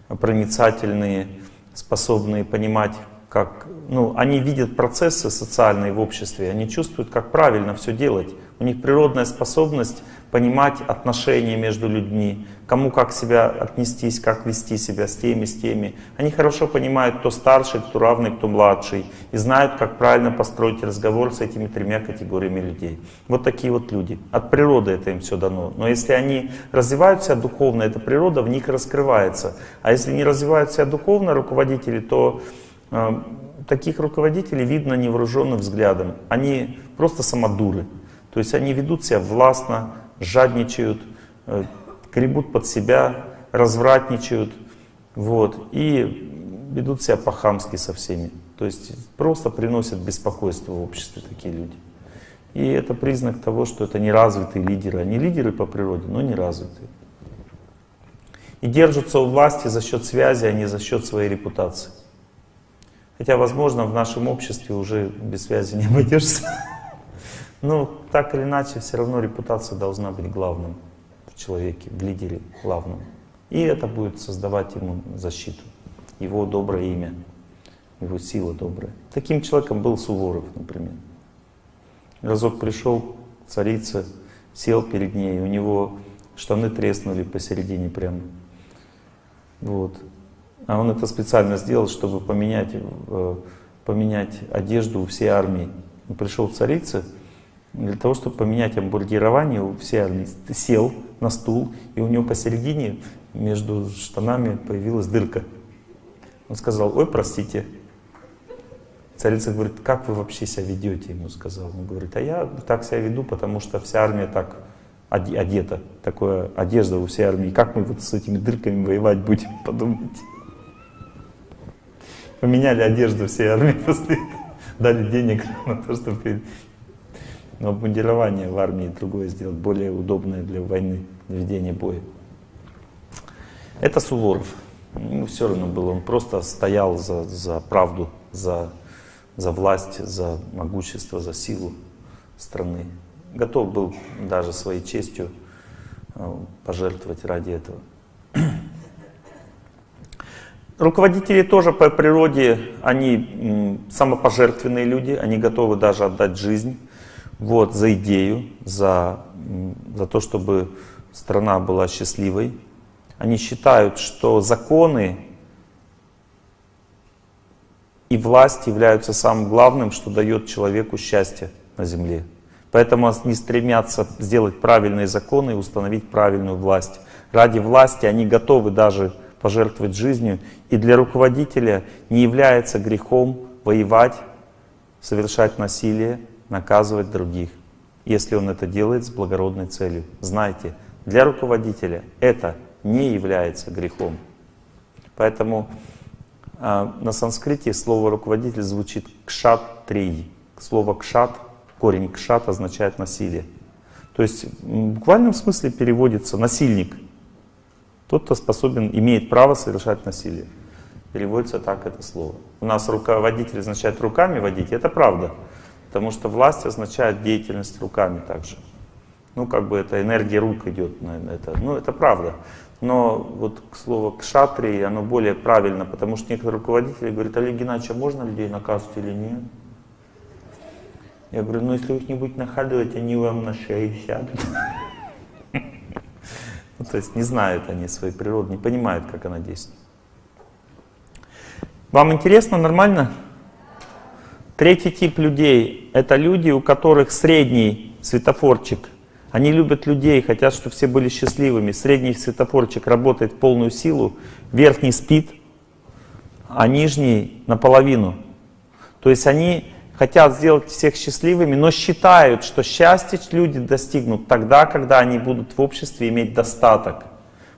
проницательные, способные понимать, как, ну, они видят процессы социальные в обществе, они чувствуют, как правильно все делать. У них природная способность понимать отношения между людьми, кому как себя отнестись, как вести себя с теми, с теми. Они хорошо понимают, кто старший, кто равный, кто младший, и знают, как правильно построить разговор с этими тремя категориями людей. Вот такие вот люди. От природы это им все дано. Но если они развивают себя духовно, эта природа в них раскрывается. А если не развивают себя духовно руководители, то э, таких руководителей видно невооруженным взглядом. Они просто самодуры. То есть они ведут себя властно, жадничают, э, гребут под себя, развратничают, вот, и ведут себя по-хамски со всеми. То есть просто приносят беспокойство в обществе такие люди. И это признак того, что это неразвитые лидеры. Они лидеры по природе, но неразвитые. И держатся у власти за счет связи, а не за счет своей репутации. Хотя, возможно, в нашем обществе уже без связи не обойдешься. Но так или иначе, все равно репутация должна быть главным человеке, в лидере главном. И это будет создавать ему защиту, его доброе имя, его сила добрая. Таким человеком был Суворов, например. Разок пришел царица, сел перед ней, у него штаны треснули посередине прямо. Вот. А он это специально сделал, чтобы поменять, э, поменять одежду у всей армии. Пришел в царицы для того, чтобы поменять обмундирование у всей армии. Сел на стул, и у него посередине между штанами появилась дырка. Он сказал, ой, простите. Царица говорит, как вы вообще себя ведете, ему сказал. Он говорит, а я так себя веду, потому что вся армия так одета, такая одежда у всей армии. Как мы вот с этими дырками воевать будем, подумайте. Поменяли одежду всей армии после дали денег на то, чтобы но обмундирование в армии другое сделать, более удобное для войны, для ведения боя. Это Суворов. Ему все равно было, он просто стоял за, за правду, за, за власть, за могущество, за силу страны. Готов был даже своей честью э, пожертвовать ради этого. Руководители тоже по природе, они самопожертвенные люди, они готовы даже отдать жизнь вот, за идею, за, за то, чтобы страна была счастливой. Они считают, что законы и власть являются самым главным, что дает человеку счастье на земле. Поэтому они стремятся сделать правильные законы и установить правильную власть. Ради власти они готовы даже пожертвовать жизнью. И для руководителя не является грехом воевать, совершать насилие, наказывать других, если он это делает с благородной целью. Знайте, для руководителя это не является грехом. Поэтому э, на санскрите слово руководитель звучит кшат-трий. Слово кшат, корень кшат означает насилие. То есть в буквальном смысле переводится насильник – тот, кто способен, имеет право совершать насилие. Переводится так это слово. У нас руководитель означает руками водить, это правда. Потому что власть означает деятельность руками также. Ну, как бы это энергия рук идет на это. Ну, это правда. Но вот к слову кшатрии, оно более правильно, потому что некоторые руководители говорят, Олег Геннадьевич, а можно людей наказывать или нет? Я говорю, ну если вы их не будете наказывать, они вам на шею сядут. Ну, то есть не знают они своей природы, не понимают, как она действует. Вам интересно, нормально? Третий тип людей — это люди, у которых средний светофорчик. Они любят людей, хотят, чтобы все были счастливыми. Средний светофорчик работает в полную силу, верхний спит, а нижний наполовину. То есть они хотят сделать всех счастливыми, но считают, что счастье люди достигнут тогда, когда они будут в обществе иметь достаток.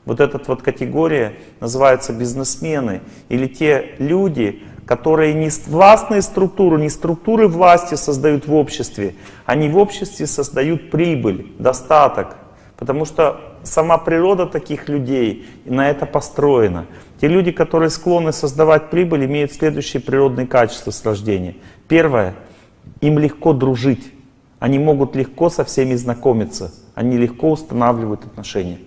Вот эта вот категория называется бизнесмены или те люди, которые не властные структуры, не структуры власти создают в обществе, они в обществе создают прибыль, достаток. Потому что сама природа таких людей на это построена. Те люди, которые склонны создавать прибыль, имеют следующие природные качества с рождения. Первое, им легко дружить. Они могут легко со всеми знакомиться. Они легко устанавливают отношения.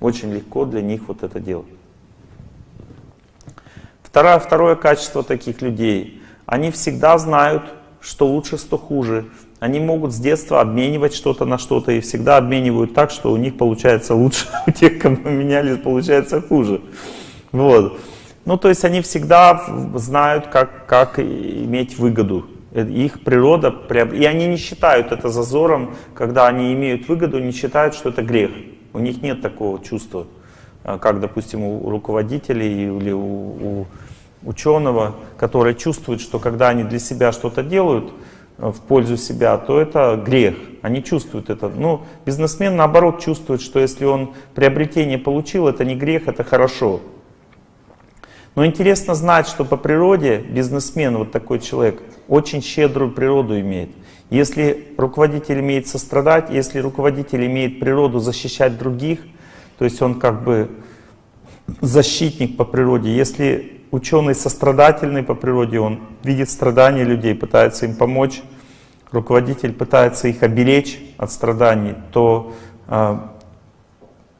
Очень легко для них вот это делать. Второе, второе качество таких людей. Они всегда знают, что лучше, что хуже. Они могут с детства обменивать что-то на что-то и всегда обменивают так, что у них получается лучше, у тех, кому меняли, получается хуже. Вот. Ну, то есть они всегда знают, как, как иметь выгоду Э, их природа, и они не считают это зазором, когда они имеют выгоду, не считают, что это грех. У них нет такого чувства, э, как, допустим, у руководителей или у, у ученого, который чувствует, что когда они для себя что-то делают э, в пользу себя, то это грех. Они чувствуют это. Ну, бизнесмен, наоборот, чувствует, что если он приобретение получил, это не грех, это хорошо. Но интересно знать, что по природе бизнесмен, вот такой человек, очень щедрую природу имеет. Если руководитель имеет сострадать, если руководитель имеет природу защищать других, то есть он как бы защитник по природе. Если ученый сострадательный по природе, он видит страдания людей, пытается им помочь, руководитель пытается их оберечь от страданий, то э,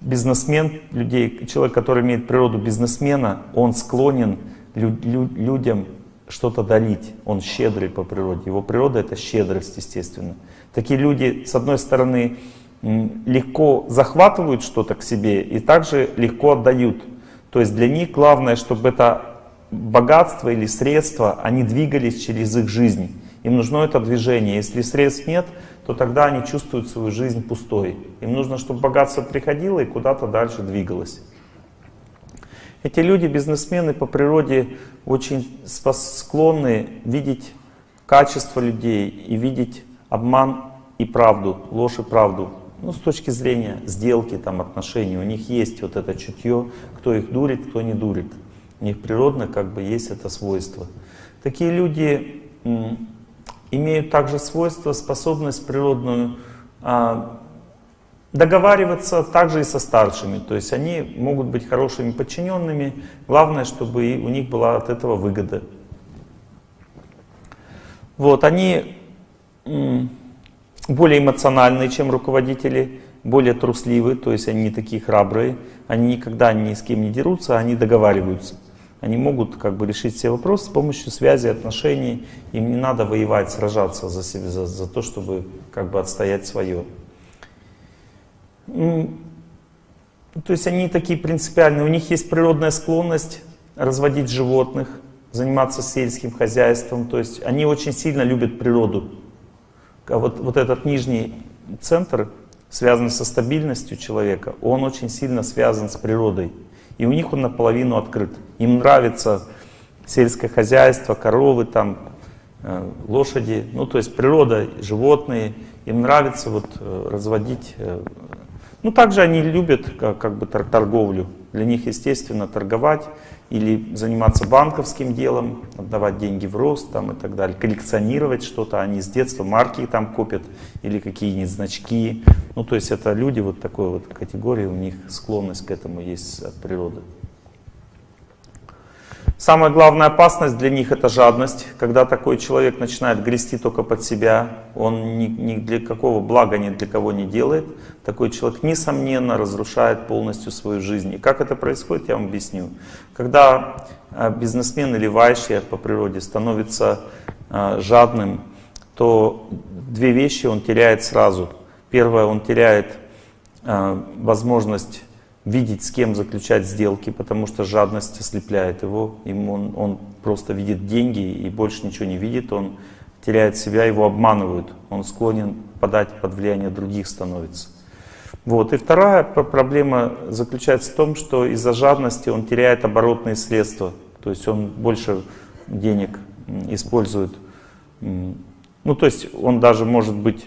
бизнесмен, людей, человек, который имеет природу бизнесмена, он склонен лю лю людям что-то дарить. Он щедрый по природе. Его природа — это щедрость, естественно. Такие люди, с одной стороны, легко захватывают что-то к себе и также легко отдают. То есть для них главное, чтобы это богатство или средства, они двигались через их жизнь. Им нужно это движение. Если средств нет, то тогда они чувствуют свою жизнь пустой. Им нужно, чтобы богатство приходило и куда-то дальше двигалось. Эти люди, бизнесмены по природе, очень склонны видеть качество людей и видеть обман и правду, ложь и правду. Ну, с точки зрения сделки, там, отношений. У них есть вот это чутье, кто их дурит, кто не дурит. У них природно как бы есть это свойство. Такие люди имеют также свойство, способность природную а, договариваться также и со старшими. То есть они могут быть хорошими подчиненными. Главное, чтобы у них была от этого выгода. Вот, они более эмоциональные, чем руководители, более трусливы, то есть они не такие храбрые, они никогда ни с кем не дерутся, они договариваются. Они могут как бы решить все вопросы с помощью связи, отношений. Им не надо воевать, сражаться за, себя, за, за то, чтобы как бы отстоять свое. То есть они такие принципиальные, у них есть природная склонность разводить животных, заниматься сельским хозяйством. То есть они очень сильно любят природу. А вот, вот этот нижний центр, связанный со стабильностью человека, он очень сильно связан с природой. И у них он наполовину открыт. Им нравится сельское хозяйство, коровы, там, э, лошади, ну то есть природа, животные. Им нравится вот э, разводить. Э, ну также они любят как, как бы торговлю. Для них естественно торговать или заниматься банковским делом, отдавать деньги в рост там, и так далее, коллекционировать что-то, они с детства марки там копят или какие-нибудь значки. Ну, то есть это люди вот такой вот категории, у них склонность к этому есть от природы. Самая главная опасность для них это жадность. Когда такой человек начинает грести только под себя, он ни, ни для какого блага ни для кого не делает, такой человек, несомненно, разрушает полностью свою жизнь. И как это происходит, я вам объясню. Когда э, бизнесмен или вайшья по природе становится э, жадным, то две вещи он теряет сразу. Первое, он теряет э, возможность видеть, с кем заключать сделки, потому что жадность ослепляет его. Ему он, он просто видит деньги и больше ничего не видит. Он теряет себя, его обманывают. Он склонен подать под влияние других становится. Вот. И вторая проблема заключается в том, что из-за жадности он теряет оборотные средства. То есть он больше денег использует. Ну, то есть он даже может быть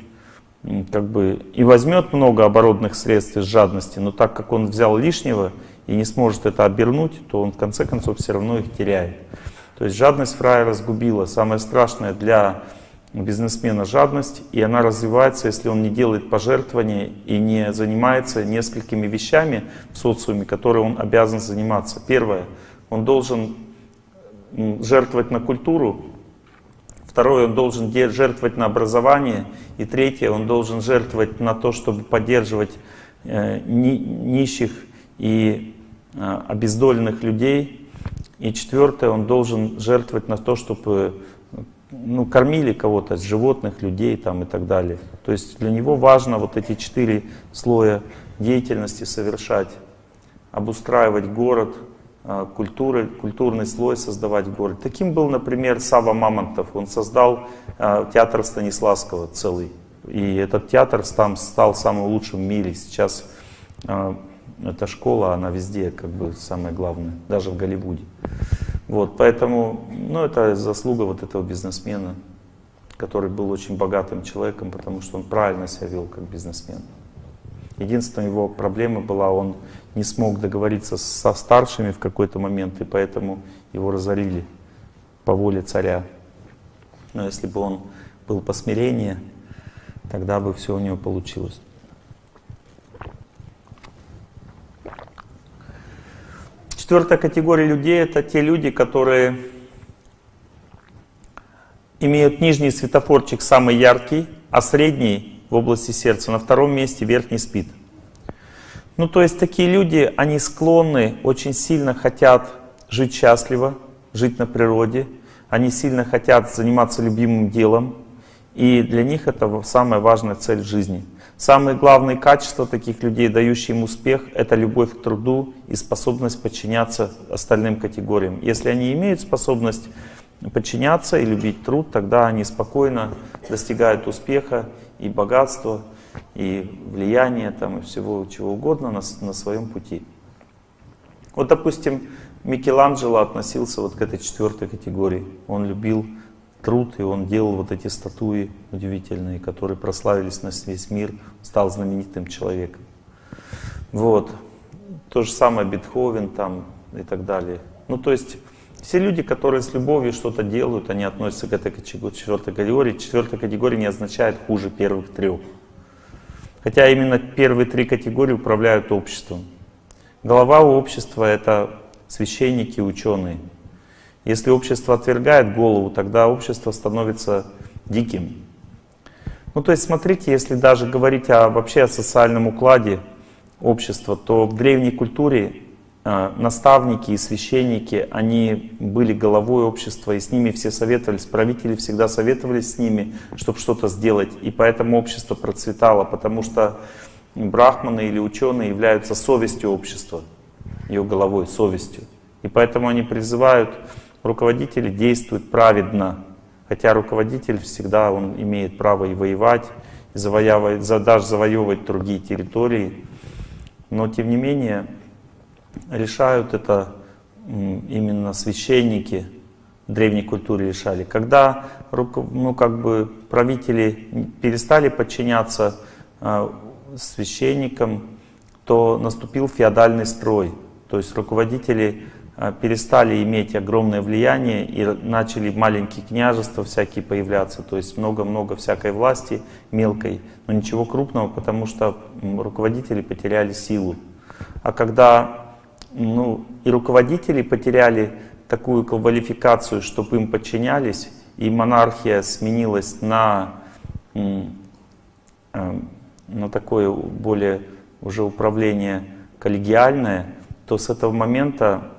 как бы и возьмет много оборотных средств из жадности, но так как он взял лишнего и не сможет это обернуть, то он в конце концов все равно их теряет. То есть жадность фрая разгубила. Самое страшное для бизнесмена жадность, и она развивается, если он не делает пожертвования и не занимается несколькими вещами в социуме, которые он обязан заниматься. Первое, он должен жертвовать на культуру, Второе, он должен жертвовать на образование. И третье, он должен жертвовать на то, чтобы поддерживать э, нищих и э, обездоленных людей. И четвертое, он должен жертвовать на то, чтобы ну, кормили кого-то, животных, людей там и так далее. То есть для него важно вот эти четыре слоя деятельности совершать. Обустраивать город, культуры, культурный слой создавать в городе. Таким был, например, Сава Мамонтов. Он создал э, театр Станиславского целый. И этот театр там стал самым лучшим в мире. Сейчас э, эта школа, она везде как бы самая главная, даже в Голливуде. Вот, поэтому, ну, это заслуга вот этого бизнесмена, который был очень богатым человеком, потому что он правильно себя вел как бизнесмен. Единственная его проблема была, он не смог договориться со старшими в какой-то момент, и поэтому его разорили по воле царя. Но если бы он был посмирение, тогда бы все у него получилось. Четвертая категория людей — это те люди, которые имеют нижний светофорчик самый яркий, а средний в области сердца, на втором месте верхний спит. Ну, то есть такие люди, они склонны, очень сильно хотят жить счастливо, жить на природе, они сильно хотят заниматься любимым делом, И для них это самая важная цель жизни. Самые главные качества таких людей, дающие им успех, это любовь к труду и способность подчиняться остальным категориям. Если они имеют способность подчиняться и любить труд, тогда они спокойно достигают успеха и богатства, и влияния, там, и всего чего угодно на, на своем пути. Вот, допустим, Микеланджело относился вот к этой четвертой категории. Он любил труд, и он делал вот эти статуи удивительные, которые прославились на весь мир, стал знаменитым человеком. Вот. То же самое Бетховен там и так далее. Ну, то есть, все люди, которые с любовью что-то делают, они относятся к этой четвертой категории. Четвертая категория не означает хуже первых трех. Хотя именно первые три категории управляют обществом. Голова общества — это священники, ученые. Если общество отвергает голову, тогда общество становится диким. Ну то есть смотрите, если даже говорить о, вообще о социальном укладе общества, то в древней культуре наставники и священники, они были головой общества, и с ними все советовались, правители всегда советовались с ними, чтобы что-то сделать. И поэтому общество процветало, потому что брахманы или ученые являются совестью общества, ее головой, совестью. И поэтому они призывают руководители действуют праведно, хотя руководитель всегда он имеет право и воевать, и завоевывать, даже завоевывать другие территории, но тем не менее решают это именно священники древней культуре решали. Когда ну, как бы правители перестали подчиняться э, священникам, то наступил феодальный строй. То есть руководители а, перестали иметь огромное влияние и начали маленькие княжества всякие появляться, то есть много-много всякой власти мелкой, но ничего крупного, потому что руководители потеряли силу. А когда ну, и руководители потеряли такую квалификацию, чтобы им подчинялись, и монархия сменилась на, а, на такое более уже управление коллегиальное, то с этого момента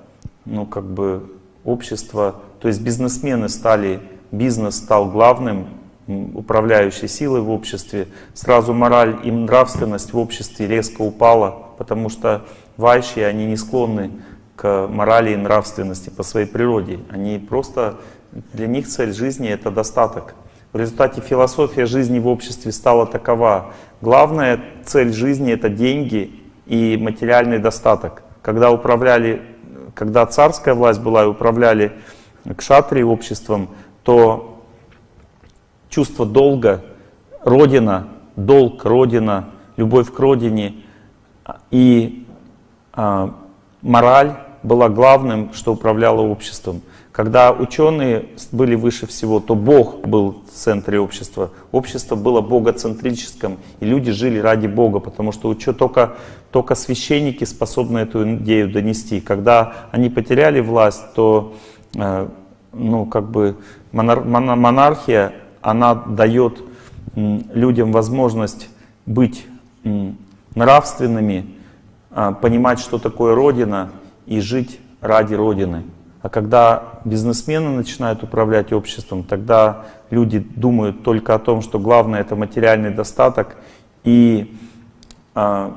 ну, как бы общество, то есть бизнесмены стали, бизнес стал главным управляющей силой в обществе, сразу мораль и нравственность в обществе резко упала, потому что вайши, они не склонны к морали и нравственности по своей природе. Они просто, для них цель жизни — это достаток. В результате философия жизни в обществе стала такова. Главная цель жизни — это деньги и материальный достаток. Когда управляли когда царская власть была и управляли кшатри обществом, то чувство долга, родина, долг, родина, любовь к родине и мораль была главным, что управляло обществом. Когда ученые были выше всего, то Бог был в центре общества. Общество было богоцентрическим, и люди жили ради Бога, потому что только, только священники способны эту идею донести. Когда они потеряли власть, то э, ну, как бы монар монархия, она дает людям возможность быть нравственными, а, понимать, что такое Родина, и жить ради Родины. А когда бизнесмены начинают управлять обществом, тогда люди думают только о том, что главное это материальный достаток и а,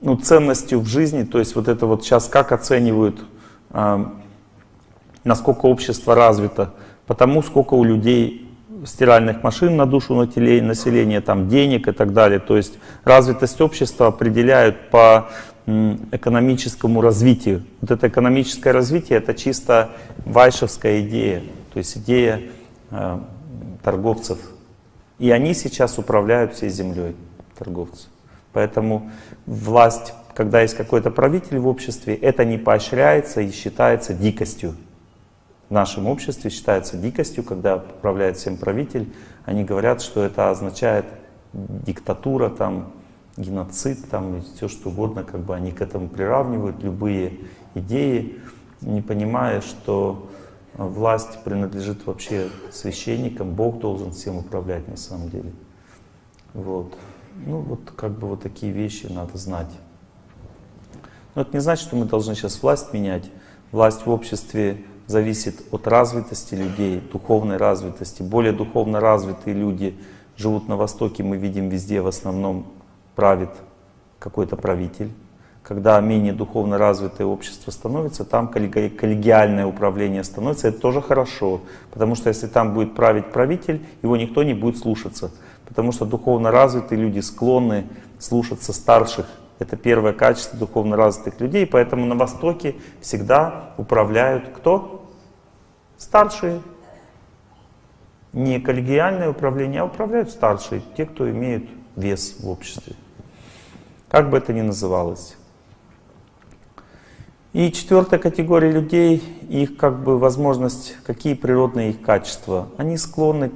ну, ценностью в жизни, то есть вот это вот сейчас как оценивают, а, насколько общество развито, потому сколько у людей стиральных машин на душу населения, там денег и так далее. То есть развитость общества определяют по экономическому развитию. Вот это экономическое развитие — это чисто вайшевская идея, то есть идея э, торговцев. И они сейчас управляют всей землей, торговцы. Поэтому власть, когда есть какой-то правитель в обществе, это не поощряется и считается дикостью. В нашем обществе считается дикостью, когда управляет всем правитель. Они говорят, что это означает диктатура, там, геноцид, там, все что угодно, как бы они к этому приравнивают, любые идеи, не понимая, что власть принадлежит вообще священникам, Бог должен всем управлять на самом деле. Вот. Ну вот как бы вот такие вещи надо знать. Но это не значит, что мы должны сейчас власть менять. Власть в обществе зависит от развитости людей, духовной развитости. Более духовно развитые люди живут на Востоке, мы видим везде в основном правит какой-то правитель. Когда менее духовно развитое общество становится, там коллегиальное управление становится, это тоже хорошо. Потому что если там будет править правитель, его никто не будет слушаться. Потому что духовно развитые люди склонны слушаться старших. Это первое качество духовно развитых людей. Поэтому на Востоке всегда управляют кто? Старшие. Не коллегиальное управление, а управляют старшие, те, кто имеют вес в обществе. Как бы это ни называлось. И четвертая категория людей, их как бы возможность, какие природные их качества. Они склонны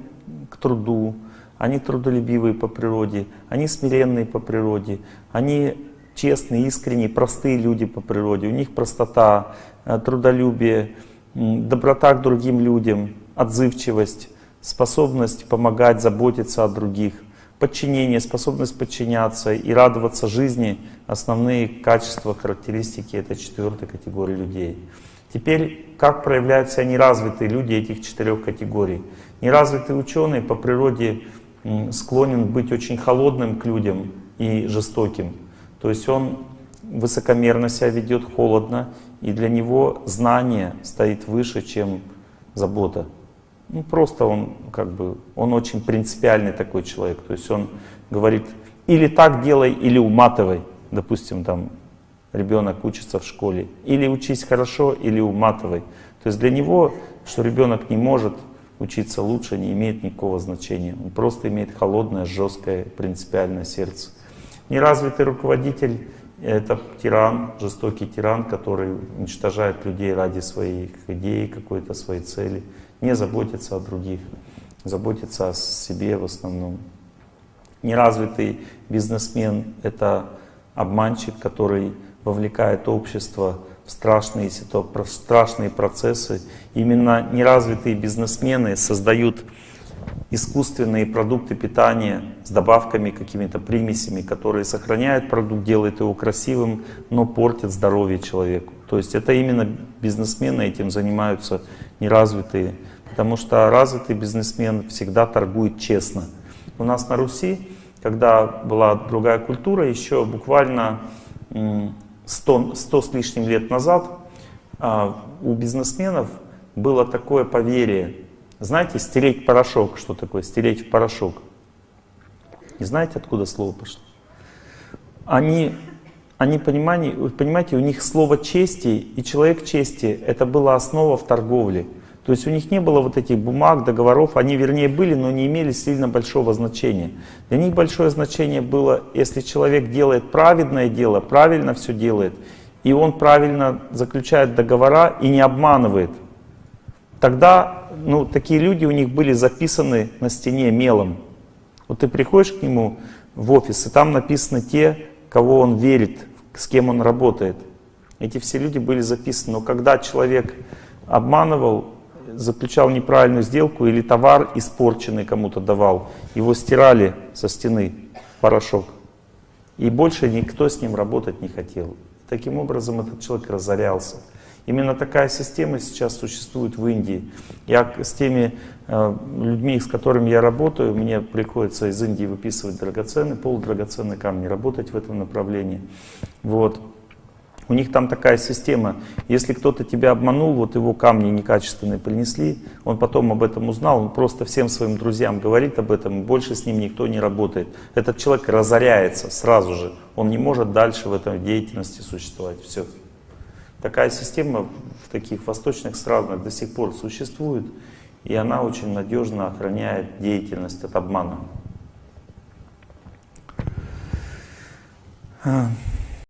к труду, они трудолюбивые по природе, они смиренные по природе, они честные, искренние, простые люди по природе. У них простота, э, трудолюбие, доброта к другим людям, отзывчивость, способность помогать, заботиться о других, подчинение, способность подчиняться и радоваться жизни — основные качества, характеристики этой четвертой категории людей. Теперь, как проявляются неразвитые люди этих четырех категорий? Неразвитый ученый по природе склонен быть очень холодным к людям и жестоким. То есть он высокомерно себя ведет, холодно, и для него знание стоит выше, чем забота. Ну, просто он как бы, он очень принципиальный такой человек. То есть он говорит, или так делай, или уматывай. Допустим, там ребенок учится в школе. Или учись хорошо, или уматывай. То есть для него, что ребенок не может учиться лучше не имеет никакого значения. Он просто имеет холодное, жесткое, принципиальное сердце. Неразвитый руководитель — это тиран, жестокий тиран, который уничтожает людей ради своих идей, какой-то своей цели, не заботится о других, заботится о себе в основном. Неразвитый бизнесмен — это обманщик, который вовлекает общество страшные, страшные процессы. Именно неразвитые бизнесмены создают искусственные продукты питания с добавками, какими-то примесями, которые сохраняют продукт, делают его красивым, но портят здоровье человеку. То есть это именно бизнесмены этим занимаются неразвитые, потому что развитый бизнесмен всегда торгует честно. У нас на Руси, когда была другая культура, еще буквально 100, 100 с лишним лет назад а, у бизнесменов было такое поверье. Знаете, стереть порошок, что такое стереть в порошок? Не знаете, откуда слово пошло? Они, они понимали, понимаете, у них слово чести и человек чести, это была основа в торговле. То есть у них не было вот этих бумаг, договоров, они вернее были, но не имели сильно большого значения. Для них большое значение было, если человек делает праведное дело, правильно все делает, и он правильно заключает договора и не обманывает, тогда ну, такие люди у них были записаны на стене мелом. Вот ты приходишь к нему в офис, и там написаны те, кого он верит, с кем он работает. Эти все люди были записаны. Но когда человек обманывал, заключал неправильную сделку или товар испорченный кому-то давал, его стирали со стены, порошок. И больше никто с ним работать не хотел. Таким образом этот человек разорялся. Именно такая система сейчас существует в Индии. Я с теми э, людьми, с которыми я работаю, мне приходится из Индии выписывать драгоценные, полудрагоценные камни, работать в этом направлении. Вот. У них там такая система, если кто-то тебя обманул, вот его камни некачественные принесли, он потом об этом узнал, он просто всем своим друзьям говорит об этом, больше с ним никто не работает. Этот человек разоряется сразу же, он не может дальше в этой деятельности существовать. Все. Такая система в таких восточных странах до сих пор существует, и она очень надежно охраняет деятельность от обмана.